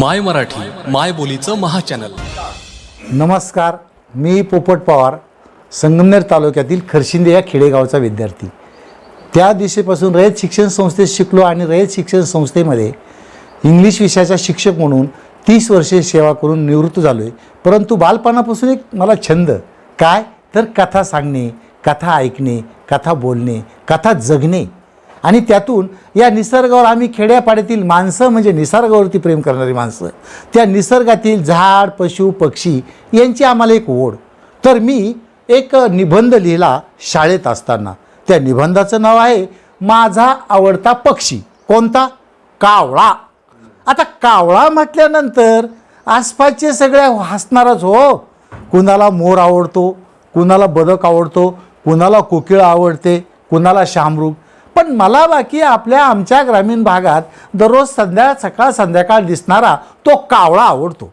माय मराठी माय बोलीचं महाचॅनल नमस्कार मी पोपट पवार संगमनेर तालुक्यातील खरशिंदे या खेडेगावचा विद्यार्थी. त्या दिवशीपासून रयत शिक्षण संस्थेत शिकलो आणि रयत शिक्षण संस्थेमध्ये इंग्लिश विषयाचा शिक्षक म्हणून तीस वर्षे सेवा करून निवृत्त झालो आहे परंतु बालपणापासून एक मला छंद काय? तर कथा सांगणे कथा ऐकणे कथा बोलणे कथा जगणे. आणि त्यातून या निसर्गावर आम्ही खेड्यापाड्यातील माणसं म्हणजे निसर्गावरती प्रेम करणारी माणसं त्या निसर्गातील झाड पशु पक्षी यांची आम्हाला एक ओढ. तर मी एक निबंध लिहिला शाळेत असताना. त्या निबंधाचं नाव आहे माझा आवडता पक्षी. कोणता? कावळा. आता कावळा म्हटल्यानंतर आसपासचे सगळ्या हसणारच हो. कुणाला मोर आवडतो कुणाला बदक आवडतो कुणाला कोकिळ आवडते कुणाला शामरूप पण मला बाकी आपल्या आमच्या ग्रामीण भागात दररोज संध्या सकाळ संध्याकाळ दिसणारा तो कावळा आवडतो.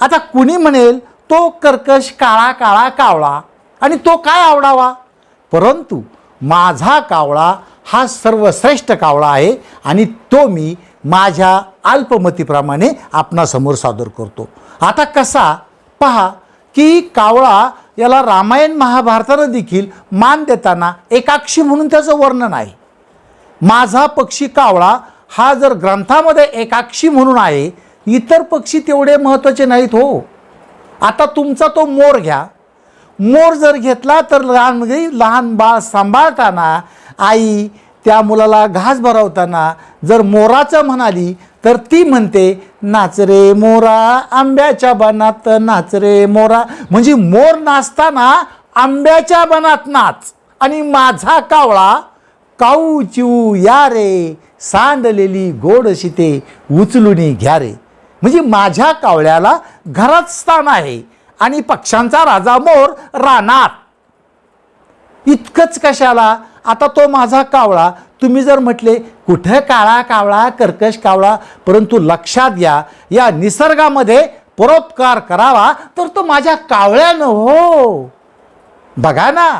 आता कुणी म्हणेल तो कर्कश काळा काळा कावळा आणि तो काय आवडावा? परंतु माझा कावळा हा सर्वश्रेष्ठ कावळा आहे आणि तो मी माझ्या अल्पमतीप्रमाणे आपणासमोर सादर करतो. आता कसा? पहा की कावळा याला रामायण महाभारतानं देखील मान देताना एकाक्षी म्हणून त्याचं वर्णन आहे. माझा पक्षी कावळा हा जर ग्रंथामध्ये एकाक्षी म्हणून आहे इतर पक्षी तेवढे महत्त्वाचे नाहीत हो. आता तुमचा तो मोर घ्या. मोर जर घेतला तर लहान लहान बाळ सांभाळताना आई त्या मुलाला घास भरवताना जर मोराचं म्हणाली तर ती म्हणते नाच रे मोरा आंब्याच्या बनात नाच रे मोरा. म्हणजे मोर नाचताना आंब्याच्या बनात नाच. आणि माझा कावळा काऊ चिऊ या रे सांडलेली गोड शिते उचलुनी घ्या रे. म्हणजे माझ्या कावळ्याला घरात स्थान आहे आणि पक्ष्यांचा राजा मोर रानात इतकंच कशाला? आता तो माझा कावळा तुम्ही जर म्हटले कुठं काळा कावळा कर्कश कावळा परंतु लक्षात घ्या या निसर्गामध्ये परोपकार करावा तर तो माझ्या कावळ्यानं हो. बघा ना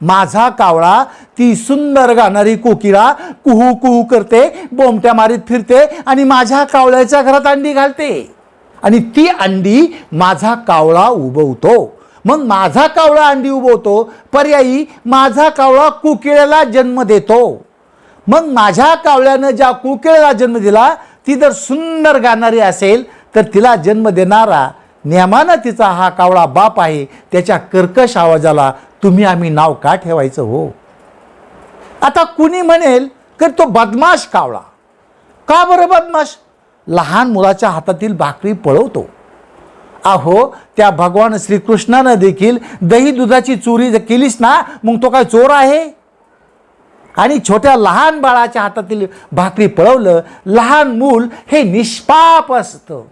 माझा कावळा ती सुंदर गाणारी कोकिळा कुहू कुहू करते बोमट्या मारीत फिरते आणि माझ्या कावळ्याच्या घरात अंडी घालते. आणि ती अंडी माझा कावळा उबवतो. मग माझा कावळा अंडी उभवतो पर्यायी माझा कावळा कुकिळ्याला जन्म देतो. मग माझ्या कावळ्यानं ज्या कुकिळ्याला जन्म दिला ती जर सुंदर गाणारी असेल तर तिला जन्म देणारा नियमानं तिचा हा कावळा बाप आहे त्याच्या कर्कश आवाजाला तुम्ही आम्ही नाव का ठेवायचं हो? आता कुणी म्हणेल तर तो बदमाश कावळा. का बरं बदमाश? लहान मुलाच्या हातातील भाकरी पळवतो. अहो त्या भगवान श्रीकृष्णानं देखील दही दुधाची चोरी जर केलीस ना मग तो काय चोर आहे? आणि छोट्या लहान बाळाच्या हातातील भाकरी पळवलं लहान मूल हे निष्पाप असतं.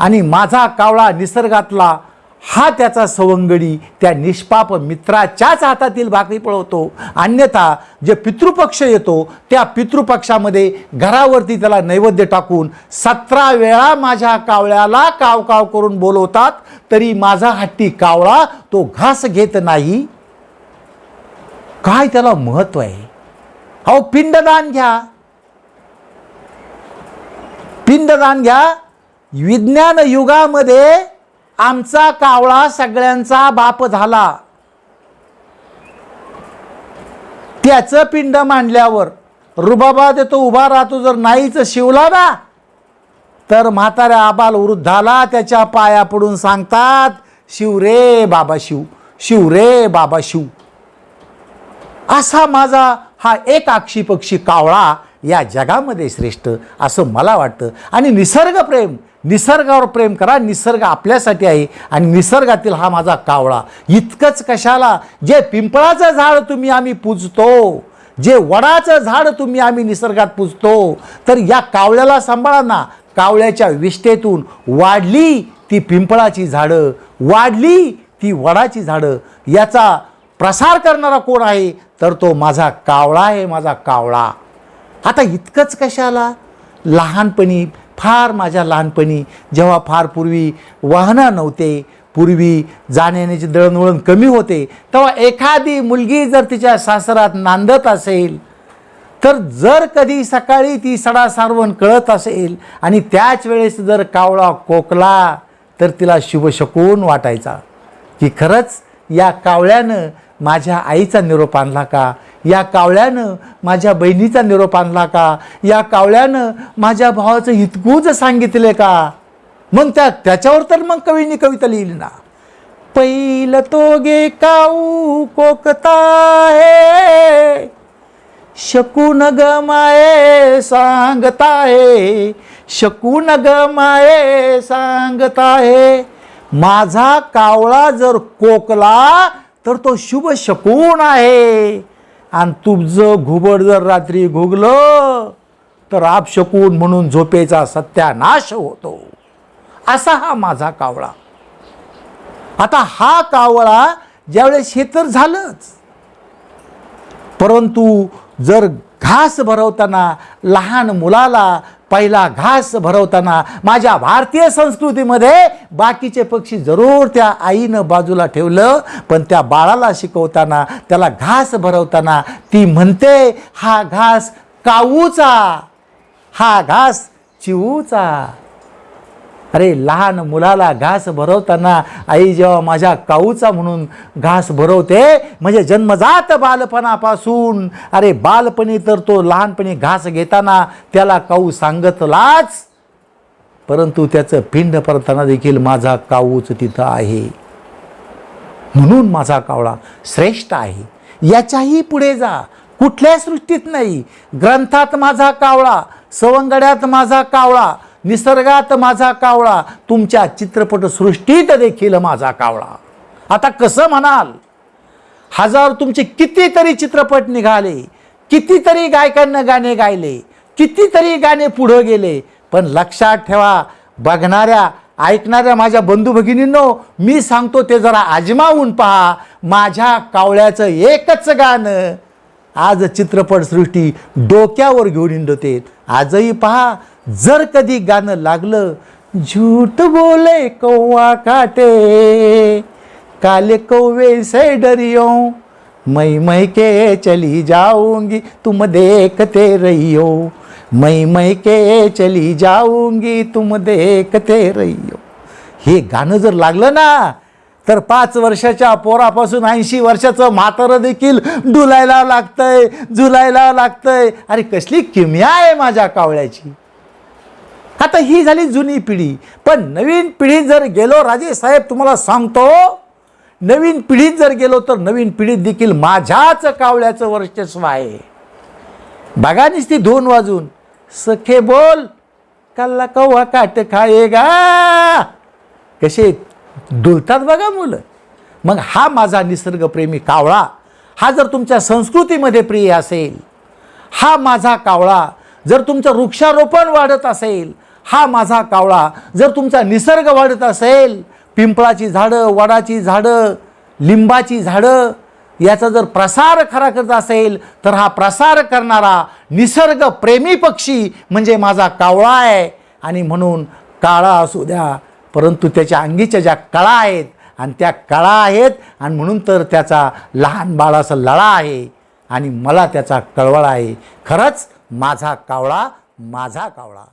आणि माझा कावळा निसर्गातला हा त्याचा सवंगडी त्या निष्पाप मित्राच्याच हातातील भाकरी पळवतो. अन्यथा जे पितृपक्ष येतो त्या पितृपक्षामध्ये घरावरती त्याला नैवेद्य टाकून सतरा वेळा माझ्या कावळ्याला काव काव करून बोलवतात तरी माझा हट्टी कावळा तो घास घेत नाही. काय त्याला महत्त्व आहे? अहो पिंडदान घ्या. पिंडदान घ्या. विज्ञान युगामध्ये आमचा कावळा सगळ्यांचा बाप झाला. त्याचं पिंड मांडल्यावर रुबाबा देतो उभा राहतो जर नाहीच शिवला ना तर म्हाताऱ्या आबाल वृद्धाला त्याच्या पाया पडून सांगतात शिव रे बाबा शिव शिव रे बाबा शिव. असा माझा हा एक आक्षी पक्षी कावळा या जगामध्ये श्रेष्ठ असं मला वाटतं. आणि निसर्गप्रेम निसर्गावर प्रेम करा निसर्ग आपल्यासाठी आहे आणि निसर्गातील हा माझा कावळा. इतकंच कशाला? जे पिंपळाचं झाड तुम्ही आम्ही पूजतो जे वडाचं झाड तुम्ही आम्ही निसर्गात पूजतो तर या कावळ्याला सांभाळा ना. कावळ्याच्या विष्ठेतून वाढली ती पिंपळाची झाडं वाढली ती वडाची झाडं. याचा प्रसार करणारा कोण आहे? तर तो माझा कावळा आहे माझा कावळा. आता इतकंच कशाला? लहानपणी फार माझ्या लहानपणी जेव्हा फार पूर्वी वाहनं नव्हते पूर्वी जाण्याची दळणवळण कमी होते तेव्हा एखादी मुलगी जर तिच्या सासरात नांदत असेल तर जर कधी सकाळी ती सडा सारवण कळत असेल आणि त्याच वेळेस जर कावळा कोकला तर तिला शुभशकून वाटायचा. की खरंच या कावळ्यानं माझ्या आईचा निरोप आणला का? या कावळ्यानं माझ्या बहिणीचा निरोप आणला का? या कावळ्यानं माझ्या भावाचं हितगूज सांगितले का? मग त्या त्याच्यावर तर मग कवीने कविता लिहिली ना. पहिलं तोगे काऊ कोकता है? शकून ग माये सांगताहे शकून ग माये सांगताहे माझा कावळा जर कोकला तर तो शुभ शकून आहे. आणि तुमचं घुबड जर रात्री घुगलं तर आपशकून म्हणून झोपेचा सत्यानाश होतो. असा हा माझा कावळा. आता हा कावळा ज्यावेळेस हे तर झालंच. परंतु जर घास भरवताना लहान मुलाला पहिला घास भरवताना माझ्या भारतीय संस्कृतीमध्ये बाकीचे पक्षी जरूर त्या आईनं बाजूला ठेवलं पण त्या बाळाला शिकवताना त्याला घास भरवताना ती म्हणते हा घास काऊचा? हा घास चिवूचा अरे लहान मुलाला घास भरवताना आई जेव्हा माझ्या काऊचा म्हणून घास भरवते म्हणजे जन्मजात बालपणापासून. अरे बालपणी तर तो लहानपणी घास घेताना त्याला काऊ सांगतलाच परंतु त्याचं पिंड परताना देखील माझा काऊच तिथं आहे. म्हणून माझा कावळा श्रेष्ठ आहे. याच्याही पुढे जा. कुठल्या सृष्टीत नाही. ग्रंथात माझा कावळा सवंगड्यात माझा कावळा निसर्गात माझा कावळा तुमच्या चित्रपटसृष्टीत देखील माझा कावळा. आता कसं म्हणाल? हजार तुमचे कितीतरी चित्रपट निघाले कितीतरी गायकांना गाणे गायले कितीतरी गाणे पुढं गेले पण लक्षात ठेवा बघणाऱ्या ऐकणाऱ्या माझ्या बंधू भगिनींनो मी सांगतो ते जरा आजमावून पहा माझ्या कावळ्याचं एकच गाणं आज चित्रपटसृष्टी डोक्यावर घेऊन हिंडते. आजही पहा जर कधी गाणं लागलं झूठ बोले कौवा काटे. काले कौवे से डरियो मैं मैं के चली जाऊंगी तुम देखते रहियो. मै मैं के चली जाऊंगी तुम देखते रहियो. हे गाणं जर लागलं ना तर पाच वर्षाच्या पोरापासून ऐंशी वर्षाचं म्हातारं देखील डुलायला लागतंय झुलायला लागतंय. अरे कसली किमया आहे माझ्या कावळ्याची. आता ही झाली जुनी पिढी. पण नवीन पिढीत जर गेलो राजे साहेब तुम्हाला सांगतो नवीन पिढीत जर गेलो तर नवीन पिढीत देखील माझ्याच कावळ्याचं वर्चस्व आहे. बघा ती दोन वाजून. सखे बोल कल्ला कव्वा काट खायेगा. कसे डुलतात बघा मुलं. मग हा माझा निसर्गप्रेमी कावळा हा जर तुमच्या संस्कृतीमध्ये प्रिय असेल हा माझा कावळा जर तुमचं वृक्षारोपण वाढत असेल हा माझा कावळा जर तुमचा निसर्ग वाढत असेल पिंपळाची झाडं वडाची झाडं लिंबाची झाडं याचा जर प्रसार खरा करत असेल तर हा प्रसार करणारा निसर्गप्रेमी पक्षी म्हणजे माझा कावळा आहे. आणि म्हणून काळा असू द्या परंतु त्याच्या अंगीच्या ज्या कळा आहेत आणि त्या कळा आहेत आणि म्हणून तर त्याचा लहान बाळाचा लळा आहे आणि मला त्याचा कळवळा आहे. खरंच माझा कावळा माझा कावळा.